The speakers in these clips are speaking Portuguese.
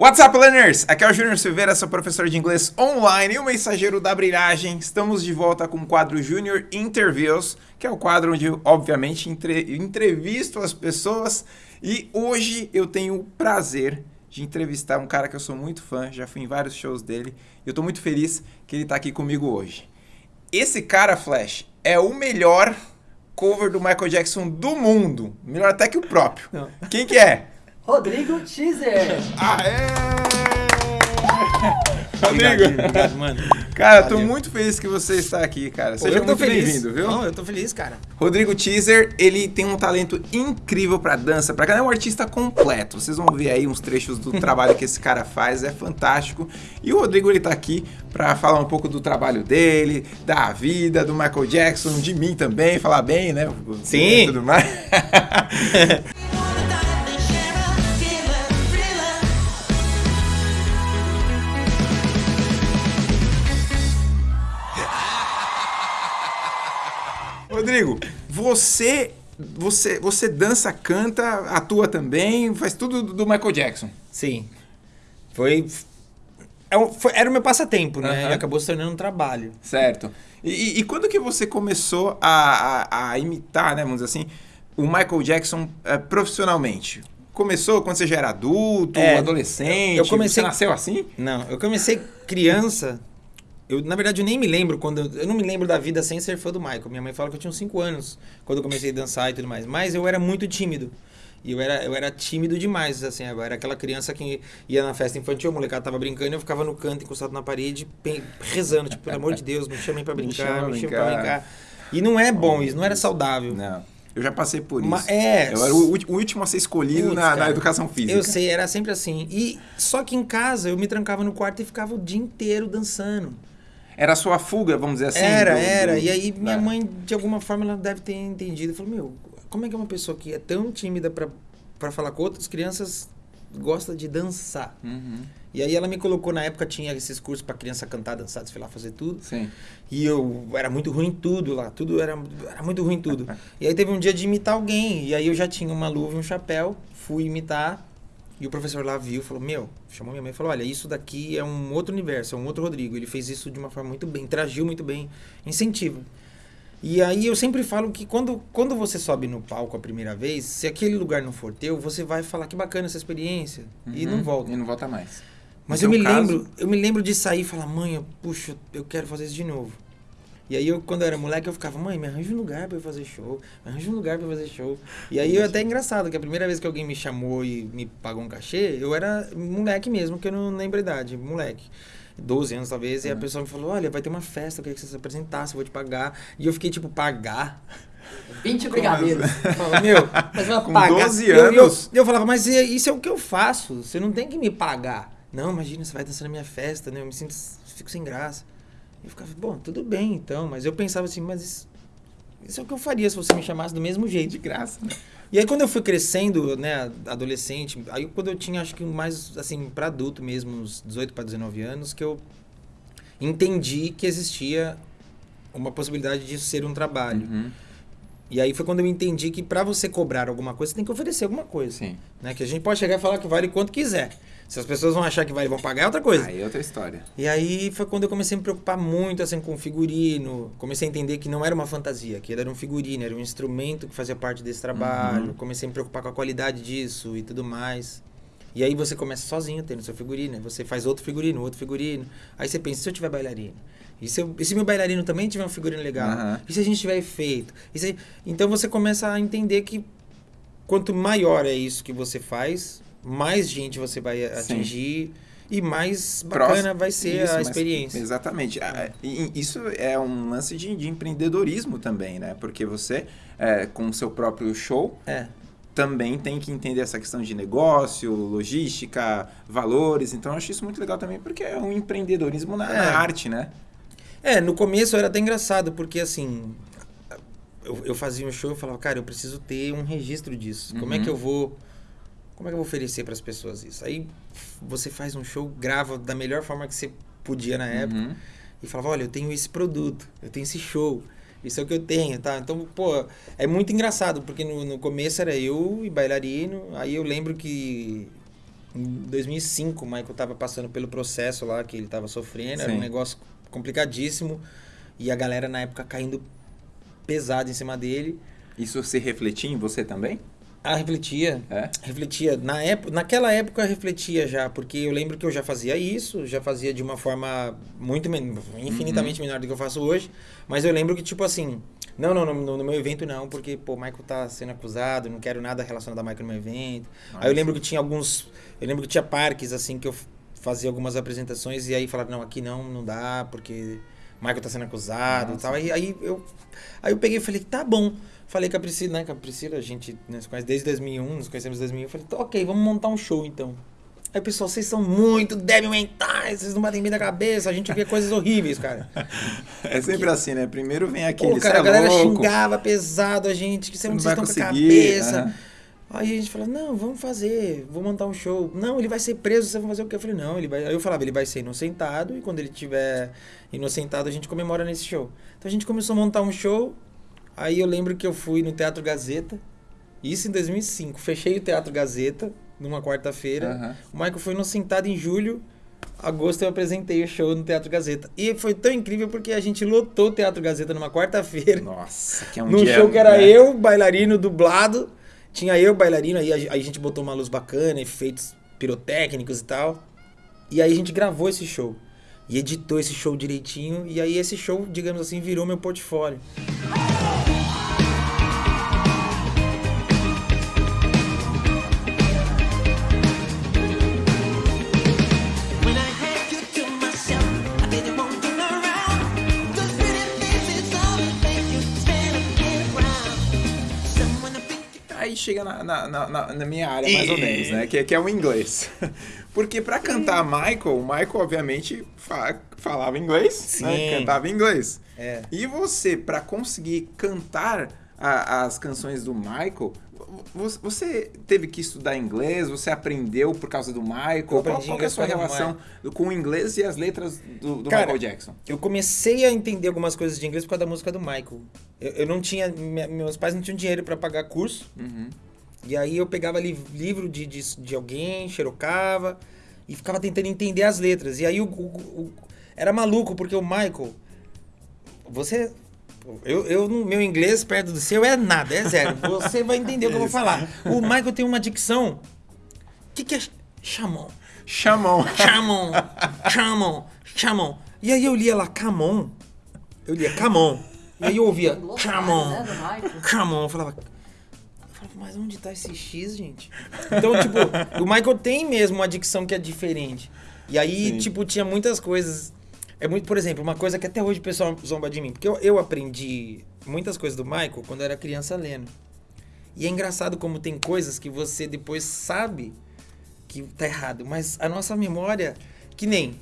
What's up, learners? Aqui é o Júnior Silveira, sou professor de inglês online e o mensageiro da brilhagem. Estamos de volta com o quadro Júnior Interviews, que é o quadro onde, obviamente, entre... entrevisto as pessoas. E hoje eu tenho o prazer de entrevistar um cara que eu sou muito fã, já fui em vários shows dele, e eu tô muito feliz que ele tá aqui comigo hoje. Esse cara, Flash, é o melhor cover do Michael Jackson do mundo. Melhor até que o próprio. Não. Quem que é? Rodrigo Teaser. Aê! Obrigado, Rodrigo. obrigado, mano. Cara, tô muito feliz que você está aqui, cara. Seja muito feliz. bem-vindo, viu? Não, eu tô feliz, cara. Rodrigo Teaser, ele tem um talento incrível pra dança, pra cada um artista completo. Vocês vão ver aí uns trechos do trabalho que esse cara faz, é fantástico. E o Rodrigo ele tá aqui pra falar um pouco do trabalho dele, da vida, do Michael Jackson, de mim também, falar bem, né? Sim. E tudo mais. você você você dança, canta, atua também, faz tudo do Michael Jackson. Sim. Foi. é foi- era o meu passatempo, né? Aham. E acabou se tornando um trabalho. Certo. E, e- quando que você começou a, a- a imitar, né, vamos dizer assim, o Michael Jackson eh, profissionalmente? Começou quando você já era adulto, É, adolescente? eu- eu comecei- Você nasceu assim? Não, eu comecei criança. Eu, na verdade, eu nem me lembro quando. Eu, não me lembro da vida sem ser fã do Michael. Minha mãe fala que eu tinha uns 5 anos quando eu comecei a dançar e tudo mais. Mas eu era muito tímido. E eu era, eu era tímido demais, assim. Eu era aquela criança que ia na festa infantil, a molecada tava brincando e eu ficava no canto, encostado na parede, rezando, tipo, pelo amor de Deus, me chamem pra brincar, me chamem pra brincar. E não é bom isso, não era saudável. Não. Eu já passei por isso. Ma- é. Eu era o, o último a ser escolhido na, na educação física. Eu sei, era sempre assim. E só que em casa eu me trancava no quarto e ficava o dia inteiro dançando. Era a sua fuga, vamos dizer assim? era, do- era. do- E aí minha É. mãe, de alguma forma, ela deve ter entendido. Falou, meu, como é que uma pessoa que é tão tímida pra falar com outras crianças gosta de dançar? Uhum. E aí ela me colocou, na época tinha esses cursos pra criança cantar, dançar, desfilar, fazer tudo. Sim. E eu era muito ruim em tudo lá, tudo era, era muito ruim em tudo. e aí teve um dia de imitar alguém, e aí eu já tinha uma luva e um chapéu, fui imitar, e o professor lá viu, falou, meu, chamou minha mãe e falou, olha, isso daqui é um outro universo, é um outro Rodrigo, ele fez isso de uma forma muito bem, interagiu muito bem, incentiva. E aí eu sempre falo que quando, quando você sobe no palco a primeira vez, se aquele lugar não for teu, você vai falar que bacana essa experiência, e Uhum. não volta. E não volta mais. Mas No eu me caso- lembro, eu me lembro de sair e falar, mãe, puxa, eu quero fazer isso de novo. E aí eu, quando eu era moleque, eu ficava, mãe, me arranja um lugar pra eu fazer show, me arranja um lugar pra eu fazer show. E aí eu até é engraçado, que a primeira vez que alguém me chamou e me pagou um cachê, eu era moleque mesmo, que eu não lembro a idade, moleque. 12 anos talvez, e a Uhum. pessoa me falou, olha, vai ter uma festa, eu queria que você se apresentasse, eu vou te pagar. E eu fiquei tipo, pagar? 20 brigadeiros. Eu falava, meu, Mas vai Com pagar. 12 eu, eu, anos. eu falava, mas isso é o que eu faço. Você não tem que me pagar. Não, imagina, você vai dançar na minha festa, né? Eu me sinto, fico sem graça. Eu ficava, bom, tudo bem então. Mas eu pensava assim, mas isso, isso é o que eu faria se você me chamasse do mesmo jeito. De graça, né? E aí quando eu fui crescendo, né, adolescente, aí quando eu tinha, acho que mais, assim, pra adulto mesmo, uns 18 para 19 anos, que eu entendi que existia uma possibilidade disso ser um trabalho. Uhum. E aí foi quando eu entendi que pra você cobrar alguma coisa, você tem que oferecer alguma coisa. Sim. Né? Que a gente pode chegar e falar que vale quanto quiser. Se as pessoas vão achar que e vão pagar, é outra coisa. Aí é outra história. E aí foi quando eu comecei a me preocupar muito assim, com figurino. Comecei a entender que não era uma fantasia, que era um figurino, era um instrumento que fazia parte desse trabalho. Uhum. Comecei a me preocupar com a qualidade disso e tudo mais. E aí você começa sozinho tendo seu figurino. aí Você faz outro figurino, outro figurino. Aí você pensa, se eu tiver bailarino? E se, eu, e se meu bailarino também tiver um figurino legal? Aham. E se a gente tiver efeito? Se- Então você começa a entender que quanto maior é isso que você faz, mais gente você vai Sim. atingir e mais bacana Próximo- vai ser Isso, a mas- experiência. Exatamente. Ah, e- e Isso é um lance de, de empreendedorismo também, né? Porque você, é, com o seu próprio show, É. também tem que entender essa questão de negócio, logística, valores. Então, eu acho isso muito legal também, porque é um empreendedorismo na, na É. arte, né? É, no começo era até engraçado, porque assim, eu, eu fazia um show e falava, cara, eu preciso ter um registro disso. Como é Uhum. que eu vou. Como é que eu vou oferecer para as pessoas isso? Aí você faz um show, grava da melhor forma que você podia na época Uhum. e falava, olha, eu tenho esse produto, eu tenho esse show, isso é o que eu tenho, tá? Então, pô, é muito engraçado, porque no, no começo era eu e bailarino, aí eu lembro que Em 2005, o Michael tava passando pelo processo lá que ele tava sofrendo, era Sim. um negócio complicadíssimo. E a galera na época caindo pesado em cima dele. Isso se refletia em você também? Ah, refletia. É? Refletia. Na época, naquela época refletia já, porque eu lembro que eu já fazia isso, já fazia de uma forma muito men infinitamente menor do que eu faço hoje. Mas eu lembro que, tipo assim, não, não, no, no meu evento não, porque, pô, o Michael tá sendo acusado, não quero nada relacionado a Michael no meu evento. Aí eu lembro que tinha alguns. Eu lembro que tinha parques, assim, que eu fazia algumas apresentações e aí falaram, não, aqui não, não dá, porque Michael tá sendo acusado e Nossa. tal. Aí, aí eu. Aí eu peguei e falei, tá bom. Falei com a Priscila, né? Com a Priscila, a gente né, se conhece desde 2001, nos conhecemos em 2001. Eu falei, tá, ok, vamos montar um show então. Aí, pessoal, vocês são muito débil mentais, vocês não batem bem da cabeça, a gente vê coisas horríveis, cara. É sempre assim, né? Primeiro vem aquele, Pô, cara, "Cê a galera é xingava pesado a gente, que você não vocês estão com a cabeça. aham. Aí a gente falou, não, vamos fazer, vou montar um show. Não, ele vai ser preso, vocês vão fazer o quê? Eu falei, não, ele vai. Aí eu falava, ele vai ser inocentado, e quando ele tiver inocentado, a gente comemora nesse show. Então a gente começou a montar um show. Aí eu lembro que eu fui no Teatro Gazeta, isso em 2005. Fechei o Teatro Gazeta numa quarta-feira. Aham. O Michael foi inocentado em julho. Agosto eu apresentei o show no Teatro Gazeta. E foi tão incrível porque a gente lotou o Teatro Gazeta numa quarta-feira. Nossa, que é um Num dia, show que era né? eu, bailarino, dublado. Tinha eu, bailarino, aí a, aí a gente botou uma luz bacana, efeitos pirotécnicos e tal. E aí a gente gravou esse show. E editou esse show direitinho. E aí esse show, digamos assim, virou meu portfólio. When chega na, na, na- na- minha área, mais ou menos, né? Que, que é o inglês. Porque pra cantar Michael, o Michael, obviamente, fa- falava inglês, né? Sim. Cantava inglês. É. E você, pra conseguir cantar a- as canções do Michael, você teve que estudar inglês? Você aprendeu por causa do Michael? Qual, qual é a sua relação com o inglês e as letras do, do Cara, Michael Jackson? Eu comecei a entender algumas coisas de inglês por causa da música do Michael. Eu, eu não tinha. me- Meus pais não tinham dinheiro pra pagar curso. Uhum. E aí eu pegava li- livro de, de, de alguém, xerocava e ficava tentando entender as letras. E aí o, o- o- era maluco, porque o Michael. Você. Eu, eu, no- meu inglês perto do seu é nada, é zero. Você vai entender o que eu vou falar. O Michael tem uma dicção. O que, que é chamon? Chamão. Chamon, chamon, chamon. E aí eu lia lá, camon. Eu lia camon. E aí eu ouvia chamon, né. Eu falava, eu falava, mas onde tá esse X, gente? Então, tipo, o Michael tem mesmo uma dicção que é diferente. E aí, Sim. tipo, tinha muitas coisas. É muito, por exemplo, uma coisa que até hoje o pessoal zomba de mim. Porque eu, eu aprendi muitas coisas do Michael quando eu era criança lendo. E é engraçado como tem coisas que você depois sabe que tá errado. Mas a nossa memória, que nem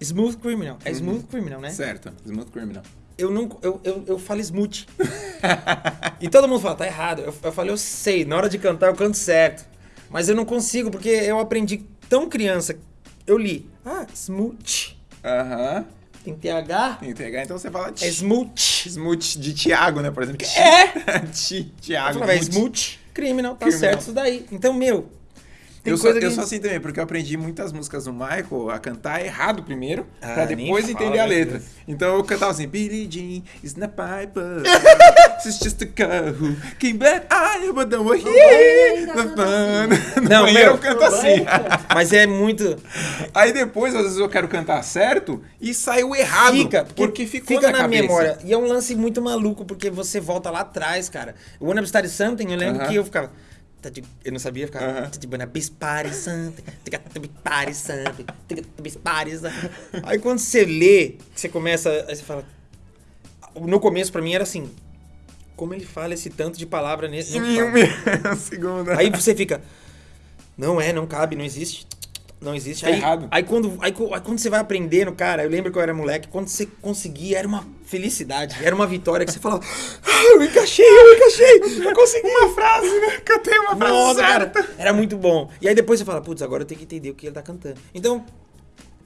Smooth Criminal. É Smooth Criminal, né? Certo, Smooth Criminal. Eu não. Eu, eu, eu falo smooth. e todo mundo fala, tá errado. Eu, eu falo, eu sei, na hora de cantar eu canto certo. Mas eu não consigo, porque eu aprendi tão criança. Eu li, ah, smooth. Aham. Tem TH, Tem pegar, então você fala é smooth. Smooth de Tiago, né? Por exemplo. É! Ti- Tiago. smooth, criminal, tá Criminal. certo isso daí. Então, meu. Tem Eu, sou, que eu sou assim também, porque eu aprendi muitas músicas do Michael a cantar errado primeiro, Ah, pra depois fala, entender a letra. Deus. Então eu cantava assim, Billie Jean is not piper, she's just a girl who came back, I but don't fun. Não, Não, meu. eu canto assim. Mas é muito. Aí depois, às vezes, eu quero cantar certo e saiu errado. Fica, porque ficou fica na, na, memória. E é um lance muito maluco, porque você volta lá atrás, cara. O Wanna Be Started Something, eu lembro Aham. que eu ficava. Tá Eu não sabia, eu ficava. Aham. tá. Aí quando você lê, você começa. Aí você fala. No começo, pra mim, era assim. Como ele fala esse tanto de palavra nesse. Em um segundo. Aí você fica. Não é, não cabe, não existe. Não existe. Tá aí, errado. Aí quando, aí, aí quando você vai aprendendo, cara, eu lembro que eu era moleque, quando você conseguia, era uma felicidade, era uma vitória que você falava, ah, eu encaixei, eu encaixei, eu consegui. Uma frase, né? Cantei uma frase Nossa, cara, certa. era muito bom. E aí depois você fala, putz, agora eu tenho que entender o que ele tá cantando. Então,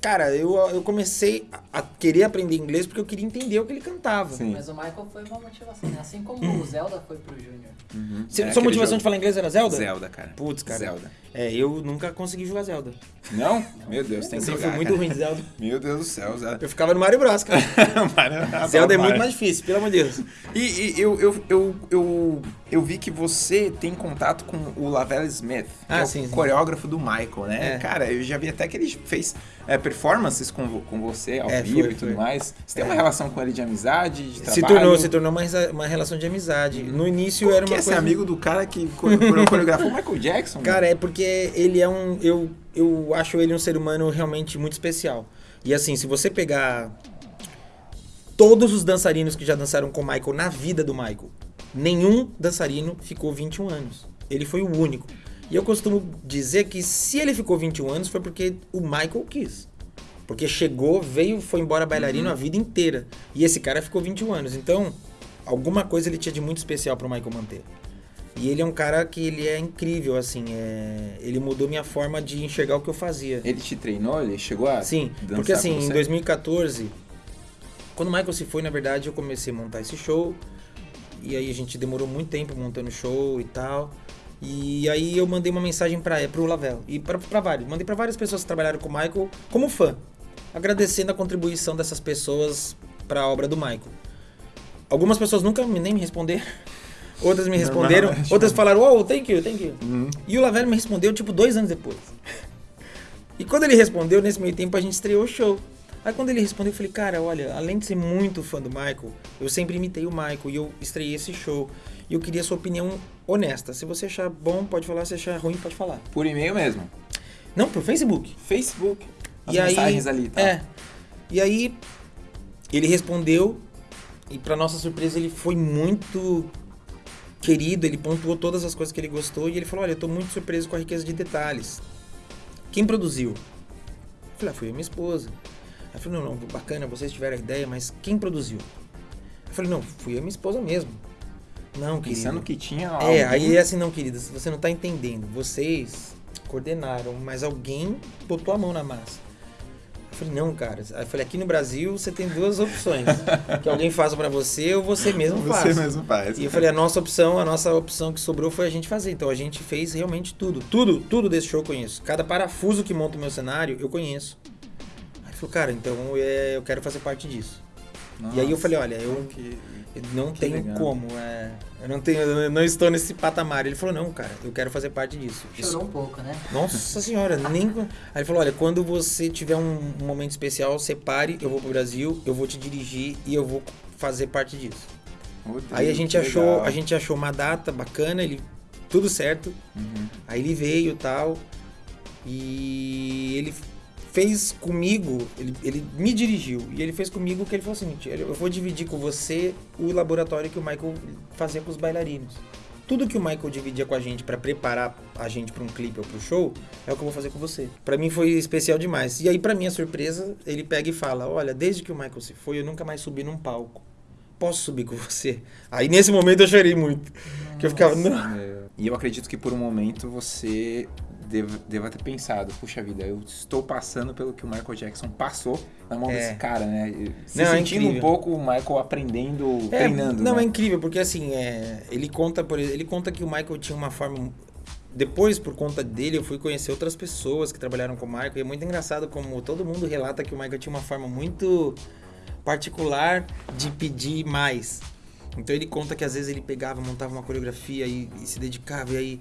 Cara, eu, eu comecei a querer aprender inglês porque eu queria entender o que ele cantava. Sim. Mas o Michael foi uma motivação, né? Assim como o Zelda foi pro Júnior. Uhum. Se- É sua motivação jogo. de falar inglês era Zelda? Zelda, cara. Putz, cara. Zelda. É, eu nunca consegui jogar Zelda. Não? Meu Deus, tem Eu que sempre jogar, fui muito cara. ruim de Zelda. Meu Deus do céu, Zelda. Eu ficava no Mario Bros, cara. Mano, Zelda é Mario. muito mais difícil, pelo amor de Deus. E, e eu, eu, eu, eu, eu vi que você tem contato com o Lavelle Smith, que Ah, é o sim, sim. coreógrafo do Michael, né? É. Cara, eu já vi até que ele fez é, performances com, com você ao É, vivo foi, e tudo foi. mais. Você tem uma É. relação com ele de amizade, de trabalho? Se tornou, se tornou uma, uma relação de amizade. No início Como era que uma é ser coisa... amigo do cara que core- core- coreografou o Michael Jackson? Cara, é porque ele é um. Eu, eu acho ele um ser humano realmente muito especial. E assim, se você pegar todos os dançarinos que já dançaram com o Michael na vida do Michael, nenhum dançarino ficou 21 anos. Ele foi o único. E eu costumo dizer que se ele ficou 21 anos foi porque o Michael quis. Porque chegou, veio, foi embora bailarino a vida inteira. E esse cara ficou 21 anos. Então, alguma coisa ele tinha de muito especial pro Michael manter. E ele é um cara que ele é incrível, assim. é- Ele mudou minha forma de enxergar o que eu fazia. Ele te treinou? Ele chegou a Sim, porque assim, em você? 2014, quando o Michael se foi, na verdade, eu comecei a montar esse show. E aí a gente demorou muito tempo montando o show e tal. E aí eu mandei uma mensagem para pro Lavelle e para vários, mandei para várias pessoas que trabalharam com o Michael como fã, agradecendo a contribuição dessas pessoas para a obra do Michael. Algumas pessoas nunca me- nem me responderam. Outras me responderam, Normalmente, outras falaram, oh, thank you, thank you. Uhum. E o Lavelle me respondeu, tipo, dois anos depois. E quando ele respondeu, nesse meio tempo, a gente estreou o show. Aí quando ele respondeu, eu falei, cara, olha, além de ser muito fã do Michael, eu sempre imitei o Michael e eu estreiei esse show. E eu queria a sua opinião honesta. Se você achar bom, pode falar. Se achar ruim, pode falar. Por e-mail mesmo. Não, pro Facebook. Facebook. As e aí, mensagens ali, tá? É. E aí, ele respondeu, e pra nossa surpresa, ele foi muito querido, ele pontuou todas as coisas que ele gostou, e ele falou, olha, eu tô muito surpreso com a riqueza de detalhes. Quem produziu? Eu falei, ah, foi a minha esposa. Ela falou, não, não, bacana, vocês tiveram a ideia, mas quem produziu? Eu falei, não, fui a minha esposa mesmo. Não, querido. Pensando que tinha É, aí é assim, não, queridas, você não tá entendendo. Vocês coordenaram, mas alguém botou a mão na massa. Eu falei, não, cara. Aí eu falei, aqui no Brasil você tem duas opções. que alguém faça pra você ou você mesmo Você faça. mesmo faz. E eu falei, a nossa opção, a nossa opção que sobrou foi a gente fazer. Então a gente fez realmente tudo. Tudo, tudo desse show eu conheço. Cada parafuso que monta o meu cenário, eu conheço. Aí ele falou, cara, então é, eu quero fazer parte disso. E aí eu falei, olha, eu, que... eu não Que tenho legal. como. é, eu não tenho, eu não estou nesse patamar. Ele falou, não, cara, eu quero fazer parte disso. Isso- Chorou um pouco, né? Nossa senhora, nem. Aí ele falou: olha, quando você tiver um, um momento especial, separe, eu vou pro Brasil, eu vou te dirigir e eu vou fazer parte disso. Rodrigo, Aí a gente achou, legal. a gente achou uma data bacana, ele tudo certo. Uhum. Aí ele veio e tal. E ele fez comigo, ele, ele me dirigiu. E ele fez comigo o que ele falou o seguinte: "Olha, eu vou dividir com você o laboratório que o Michael fazia com os bailarinos. Tudo que o Michael dividia com a gente pra preparar a gente pra um clipe ou pro show, é o que eu vou fazer com você. Pra mim foi especial demais. E aí, pra minha surpresa, ele pega e fala: Olha, desde que o Michael se foi, eu nunca mais subi num palco. Posso subir com você? Aí nesse momento eu chorei muito. Que eu ficava, não. É, E eu acredito que por um momento você deva, deva ter pensado, puxa vida, eu estou passando pelo que o Michael Jackson passou na mão É. desse cara, né? Se Não, é sentindo um incrível. pouco o Michael aprendendo, É, treinando, não, né? é incrível, porque assim, é, ele conta, por ele conta que o Michael tinha uma forma. Depois, por conta dele, eu fui conhecer outras pessoas que trabalharam com o Michael. E é muito engraçado como todo mundo relata que o Michael tinha uma forma muito particular de pedir mais. Então ele conta que às vezes ele pegava, montava uma coreografia e, e se dedicava, e aí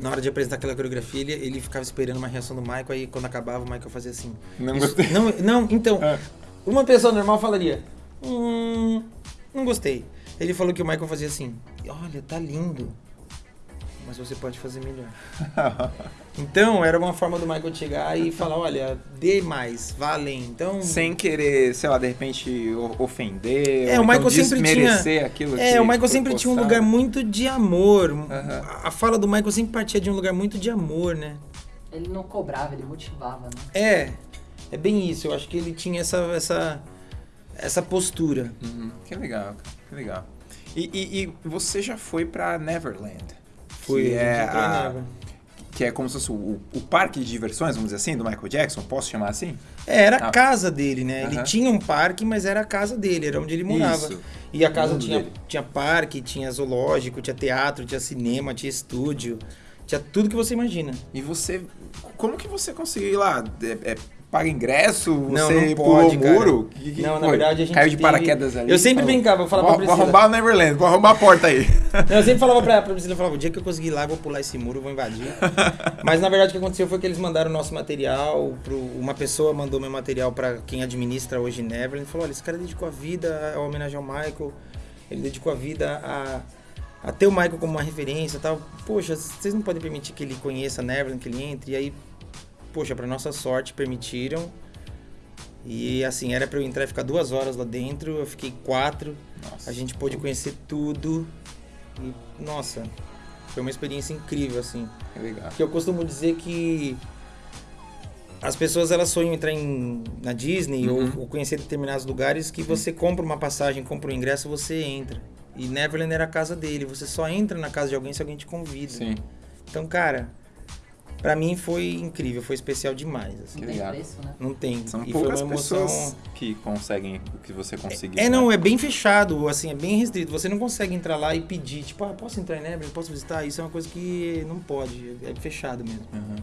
na hora de apresentar aquela coreografia ele, ele ficava esperando uma reação do Michael, aí quando acabava o Michael fazia assim. Não Isso- gostei. Não, não, então, É. uma pessoa normal falaria, hum, não gostei. Ele falou que o Michael fazia assim, olha, tá lindo, mas você pode fazer melhor. Então, era uma forma do Michael chegar e falar, olha, dê mais, vá além. Então, Sem querer, sei lá, de repente o- ofender, É, ou o Michael então sempre desmerecer tinha. aquilo É, o Michael sempre tinha um lugar muito de amor. Aham. A- fala do Michael sempre partia de um lugar muito de amor, né? Ele não cobrava, ele motivava, né? É, é bem isso. Eu acho que ele tinha essa, essa, essa postura. Uhum. Que legal, que legal. E, e- e você já foi pra Neverland? Fui, que é a, que é como se fosse o, o parque de diversões, vamos dizer assim, do Michael Jackson, posso chamar assim? É, era Ah. a casa dele, né? Ele Aham. tinha um parque, mas era a casa dele, era onde ele morava. Isso. E a casa tinha, dele. tinha parque, tinha zoológico, tinha teatro, tinha cinema, tinha estúdio, tinha tudo que você imagina. E você. Como que você conseguiu ir lá? É, é, paga ingresso? Não, Você não pulou o muro? Que- que Não, na verdade a gente Caiu de teve- paraquedas ali. Eu sempre brincava, eu falava vou, pra vou Priscila. arrombar o Neverland, vou arrombar a porta aí. Não, eu sempre falava pra, pra Priscila, eu falava, o dia que eu conseguir ir lá, eu vou pular esse muro, vou invadir. Mas na verdade o que aconteceu foi que eles mandaram o nosso material, pro, uma pessoa mandou meu material pra quem administra hoje Neverland, falou, olha, esse cara dedicou a vida a homenagem ao Michael, ele dedicou a vida a, a ter o Michael como uma referência e tal. Poxa, vocês não podem permitir que ele conheça Neverland, que ele entre, e aí, poxa, pra nossa sorte, permitiram. E assim, era pra eu entrar e ficar duas horas lá dentro, eu fiquei quatro. Nossa. A gente pôde conhecer tudo. E, nossa, foi uma experiência incrível, assim. Que legal. Porque eu costumo dizer que as pessoas elas sonham entrar em, na Disney Uhum. ou, ou conhecer determinados lugares que você compra uma passagem, compra um ingresso, você entra. E Neverland era a casa dele. Você só entra na casa de alguém se alguém te convida. Sim. Então, cara, pra mim foi incrível, foi especial demais. assim. Que Não tem legal. preço, né? Não tem. São e foi poucas uma emoção. pessoas que conseguem o que você conseguiu. É, não, né? é bem fechado, assim, é bem restrito. Você não consegue entrar lá e pedir, tipo, ah, posso entrar em Neverland, posso visitar? Isso é uma coisa que não pode, é fechado mesmo. Uhum.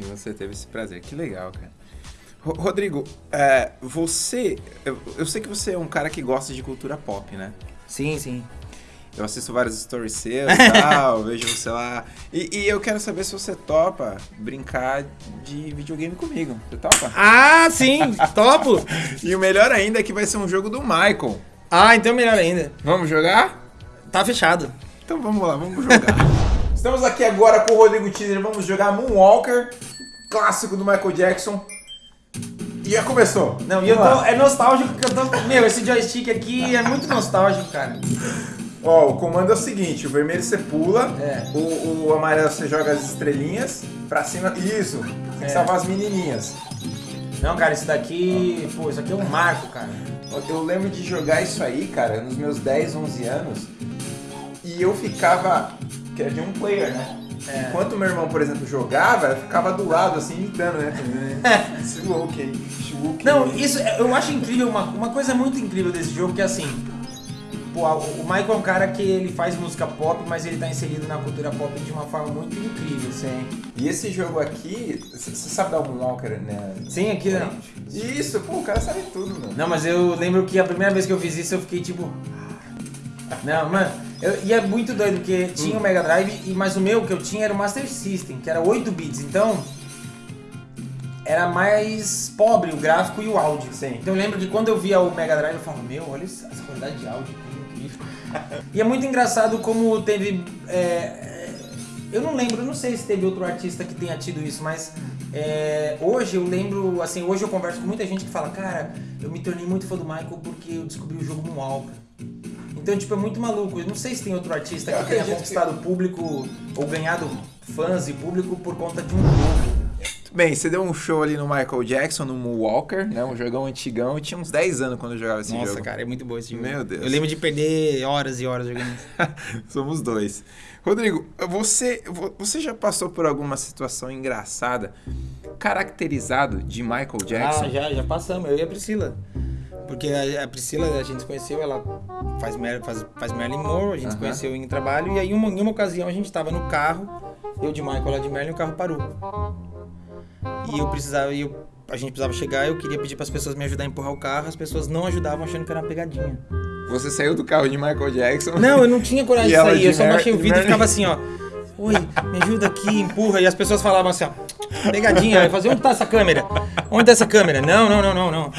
E você teve esse prazer. Que legal, cara. Ro- Rodrigo, é, você. Eu, eu sei que você é um cara que gosta de cultura pop, né? Sim, sim. Eu assisto vários stories seus e tal, vejo você lá. E, e eu quero saber se você topa brincar de videogame comigo. Você topa? Ah, sim, topo! E o melhor ainda é que vai ser um jogo do Michael. Ah, então melhor ainda. Vamos jogar? Tá fechado. Então vamos lá, vamos jogar. Estamos aqui agora com o Rodrigo Teaser. Vamos jogar Moonwalker, clássico do Michael Jackson. E já começou. Não, e eu Vamos tô, é nostálgico porque eu tô. Meu, esse joystick aqui é muito nostálgico, cara. Ó, o comando é o seguinte: o vermelho você pula, É. o, o amarelo você joga as estrelinhas pra cima. Isso, tem que É. salvar as menininhas. Não, cara, isso daqui. Pô, isso aqui é um marco, cara. Eu lembro de jogar isso aí, cara, nos meus 10, 11 anos. E eu ficava. Que era de um player, né? É. Enquanto meu irmão, por exemplo, jogava, eu ficava do lado, assim, imitando, né? Shuluk, Shuluk. Não, isso é- eu acho incrível, uma, uma coisa muito incrível desse jogo que é assim. Pô, o Michael é um cara que ele faz música pop, mas ele tá inserido na cultura pop de uma forma muito incrível. Sim. E esse jogo aqui, você sabe dar um walker, né? Sim, aqui não. Isso, pô, o cara sabe tudo, mano. Não, mas eu lembro que a primeira vez que eu fiz isso eu fiquei tipo. Não, mano, eu- e é muito doido, porque tinha o Mega Drive, e, mas o meu que eu tinha era o Master System, que era 8 bits, então era mais pobre o gráfico e o áudio. Sim. Então eu lembro que quando eu via o Mega Drive eu falava, meu, olha essa qualidade de áudio. E é muito engraçado como teve. é, eu não lembro, eu não sei se teve outro artista que tenha tido isso, mas é, hoje eu lembro, assim, hoje eu converso com muita gente que fala, cara, eu me tornei muito fã do Michael porque eu descobri o jogo Moonwalker. Então, tipo, é muito maluco. Eu não sei se tem outro artista que tenha conquistado público ou ganhado fãs e público por conta de um jogo. Bem, você deu um show ali no Michael Jackson, no Moonwalker, né? Um jogão antigão. Eu tinha uns 10 anos quando eu jogava esse Nossa, jogo. cara, é muito bom esse jogo. Meu Deus. Eu lembro de perder horas e horas jogando isso. Somos dois. Rodrigo, você, vo- você já passou por alguma situação engraçada caracterizado de Michael Jackson? Ah, já, já passamos, eu e a Priscila. Porque a, a Priscila, a gente se conheceu, ela faz, faz, faz Marilyn Monroe, a gente se Aham. conheceu em trabalho, e aí uma, em uma ocasião a gente tava no carro, eu de Michael lá de Marilyn, e o carro parou. E eu precisava, e eu, a gente precisava chegar, eu queria pedir para as pessoas me ajudar a empurrar o carro, as pessoas não ajudavam achando que era uma pegadinha. Você saiu do carro de Michael Jackson? Não, eu não tinha coragem de sair, de eu só baixei o vidro e ficava assim, ó. Oi, me ajuda aqui, empurra. E as pessoas falavam assim, ó. Pegadinha, eu fazia, onde tá essa câmera? Onde tá essa câmera? Não, não, não, não, não.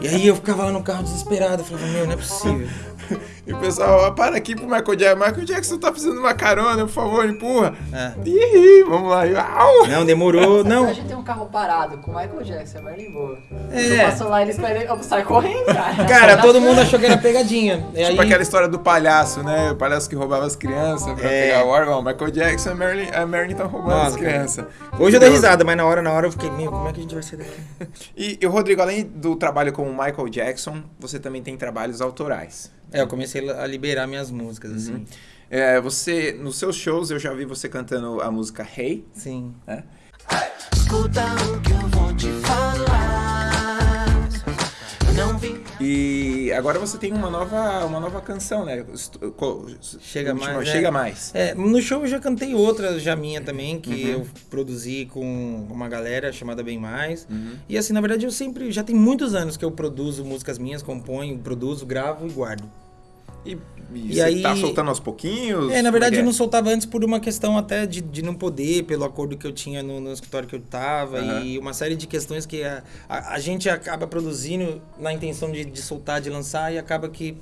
E aí eu ficava lá no carro desesperado, falava, meu, não é possível. E o pessoal, ó, para aqui pro Michael Jackson. Michael Jackson tá precisando de uma carona, por favor, empurra. É. Ih, vamos lá. Au! Não, demorou, não. A gente tem um carro parado com o Michael Jackson, é Marilyn boa. É. Eu passo lá e eles querem. Eu saio correndo, cara. Cara, todo mundo achou que era pegadinha. E aí, Tipo aquela história do palhaço, né? O palhaço que roubava as crianças pra É. pegar o órgão. Michael Jackson e a Marilyn, a Marilyn tá roubando Nossa, as crianças. Hoje eu dei risada, mas na hora, na hora eu fiquei, meu, como é que a gente vai sair daqui? E, e o Rodrigo, além do trabalho com o Michael Jackson, você também tem trabalhos autorais. É, eu comecei a liberar minhas músicas, assim. É, você, nos seus shows, eu já vi você cantando a música Hey, Sim. né? Escuta o que eu vou te falar. Não vim E agora você tem uma nova, uma nova canção, né? Chega última- mais, é. Chega mais. É, no show eu já cantei outra já minha também, que Uhum. eu produzi com uma galera chamada Bem Mais. Uhum. E assim, na verdade, eu sempre. Já tem muitos anos que eu produzo músicas minhas, componho, produzo, gravo e guardo. E, e E você aí- tá soltando aos pouquinhos? É, na Como verdade que eu não soltava antes por uma questão até de, de não poder, pelo acordo que eu tinha no, no escritório que eu tava Aham. e uma série de questões que a, a, a gente acaba produzindo na intenção de, de soltar, de lançar e acaba que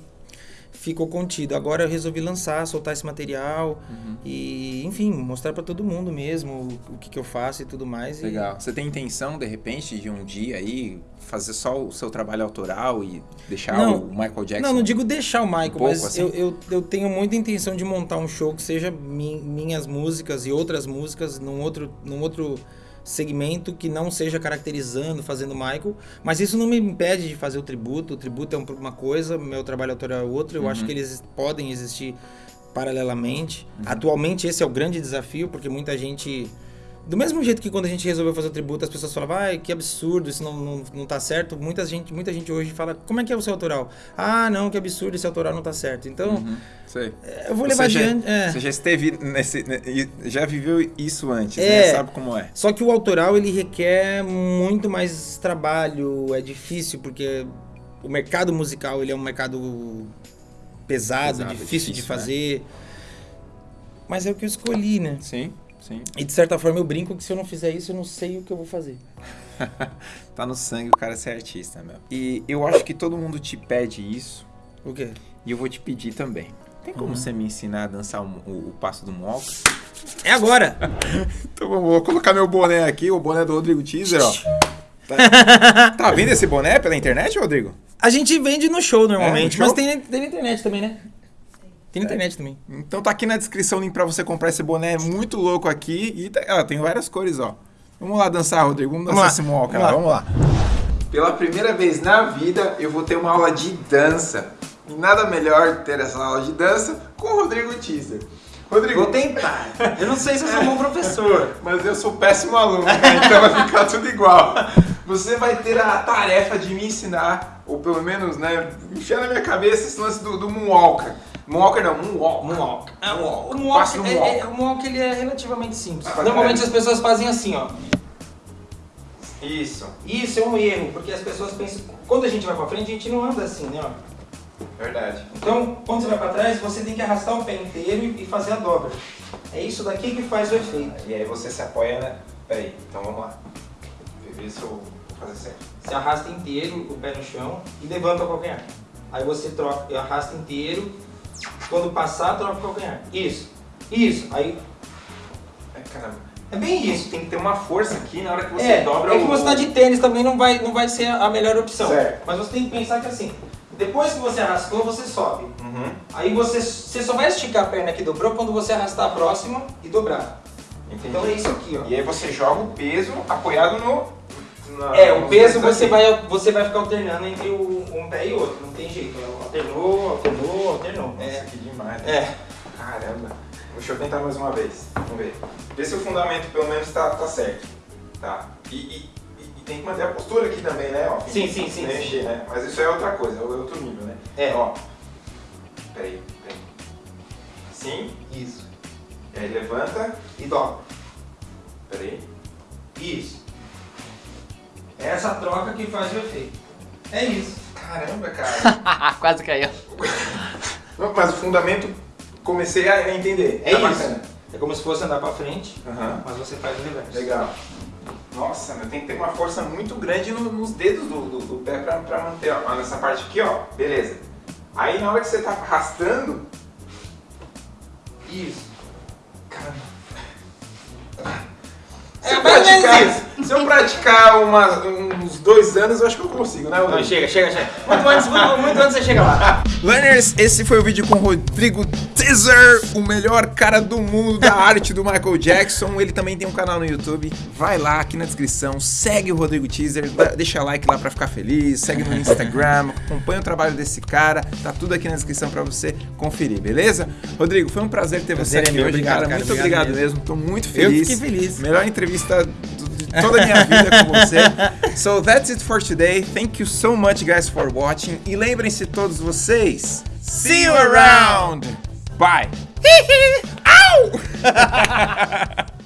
ficou contido. Agora eu resolvi lançar, soltar esse material Uhum. e, enfim, mostrar pra todo mundo mesmo o, o que, que eu faço e tudo mais. e- Legal. Você tem intenção, de repente, de um dia aí fazer só o seu trabalho autoral e deixar Não. o Michael Jackson? Não, não digo deixar o Michael, pouco, mas assim? eu, eu, eu tenho muita intenção de montar um show que seja mi- minhas músicas e outras músicas num outro, num outro segmento que não seja caracterizando, fazendo Michael. Mas isso não me impede de fazer o tributo. O tributo é um- uma coisa, meu trabalho autoral é outra. Eu Uhum. acho que eles podem existir paralelamente. Uhum. Atualmente esse é o grande desafio, porque muita gente... Do mesmo jeito que quando a gente resolveu fazer o tributo, as pessoas falavam, ai, que absurdo, isso não, não, não tá certo. Muita gente, muita gente hoje fala, como é que é o seu autoral? Ah, não, que absurdo, esse autoral não tá certo. Então, Uhum. Sei. eu vou levar Você já- adiante. é. Você já esteve nesse. ne- e Já viveu isso antes, né? É. Sabe como é? Só que o autoral, ele requer muito mais trabalho, é difícil, porque o mercado musical, ele é um mercado pesado, Pesado, difícil, de difícil, né? fazer. Mas é o que eu escolhi, né? Sim, sim. E de certa forma eu brinco que se eu não fizer isso, eu não sei o que eu vou fazer. tá no sangue o cara ser artista, meu. E eu acho que todo mundo te pede isso. O quê? E eu vou te pedir também. Tem Uhum. como você me ensinar a dançar o, o- o passo do Moonwalk? É agora! Então eu vou colocar meu boné aqui, o boné do Rodrigo Teaser, ó. Tá, tá vendo esse boné pela internet, Rodrigo? A gente vende no show normalmente, É, no show? mas tem, tem na internet também, né? Tem na internet também. Então tá aqui na descrição o link pra você comprar esse boné muito louco aqui. E tá- ó, tem várias cores, ó. Vamos lá dançar, Rodrigo. Vamos Vamos dançar lá, esse Moonwalk vamos lá. lá. Vamos lá. Pela primeira vez na vida, eu vou ter uma aula de dança. E nada melhor ter essa aula de dança com o Rodrigo Teaser. Rodrigo, Vou tentar. Eu não sei se eu sou um bom professor. Mas eu sou péssimo aluno, né? então vai ficar tudo igual. Você vai ter a tarefa de me ensinar, ou pelo menos, né, enfiar na minha cabeça esse lance do, do Moonwalker. Moonwalker não, Moonwalk. Moonwalk. É, O Passo Moonwalk, é, Moonwalk. é- o Moonwalk ele é relativamente simples. Ah, Normalmente as pessoas fazem assim, ó. Isso, Isso é um erro, porque as pessoas pensam... Quando a gente vai pra frente, a gente não anda assim, né? ó. verdade. Então, quando você vai pra trás, você tem que arrastar o pé inteiro e fazer a dobra. É isso daqui que faz o efeito. E aí você se apoia, né? Peraí, então vamos lá. Ver se eu vou fazer certo. Você arrasta inteiro o pé no chão e levanta o calcanhar. Aí você troca, arrasta inteiro. Quando passar, troca o calcanhar. Isso. Isso. Aí Ai, caramba. é bem isso. Tem que ter uma força aqui na hora que você é, dobra é que o... você tá de tênis também não vai, não vai ser a melhor opção. Certo. Mas você tem que pensar que assim, depois que você arrastou, você sobe. Uhum. Aí você, você só vai esticar a perna que dobrou quando você arrastar a próxima e dobrar. Entendi. Então é isso aqui, ó. E aí você joga o peso apoiado no... na- É, o peso você aqui. vai, você vai ficar alternando entre o, um pé e outro, não tem jeito. Alternou, alternou, alternou. Nossa, É. que demais. É. Caramba. Deixa eu tentar mais uma vez. Vamos ver. Vê se o fundamento pelo menos tá, tá certo. Tá. E, e- e- tem que manter a postura aqui também, né? Ó, Sim, sim, sim, Mexer, né? Mas isso é outra coisa, é outro nível, né? É. Ó. Peraí, peraí. Assim. Isso. E aí levanta. E dobra. Peraí. Isso. É essa troca que faz o efeito. É isso. Caramba, cara. Quase caiu. Mas o fundamento, comecei a entender. É Tá isso. bacana. É como se fosse andar pra frente, Aham. mas você faz o reverso. Legal. Nossa, meu, tem que ter uma força muito grande no- nos dedos do, do- do pé pra, pra manter, ó. Nessa parte aqui, ó. Beleza. Aí na hora que você tá arrastando. Isso. Eu, É menos praticar, se eu praticar uma- uns dois anos, eu acho que eu consigo, né, Não, Rodrigo? chega, chega, chega. Muito antes, muito, muito antes você chega lá. Learners, esse foi o vídeo com o Rodrigo Teaser, o melhor cara do mundo da arte do Michael Jackson. Ele também tem um canal no YouTube. Vai lá aqui na descrição, segue o Rodrigo Teaser, deixa like lá pra ficar feliz, segue no Instagram, acompanha o trabalho desse cara. Tá tudo aqui na descrição pra você conferir, beleza? Rodrigo, foi um prazer ter Prazer você é aqui meu, hoje, obrigado, cara. cara, Muito obrigado obrigado, mesmo. mesmo. Tô muito Eu feliz. fiquei feliz. Melhor entrevista toda a minha vida com você. So that's it for today. Thank you so much, guys, for watching. E lembrem-se todos vocês. See you around. Bye. Au!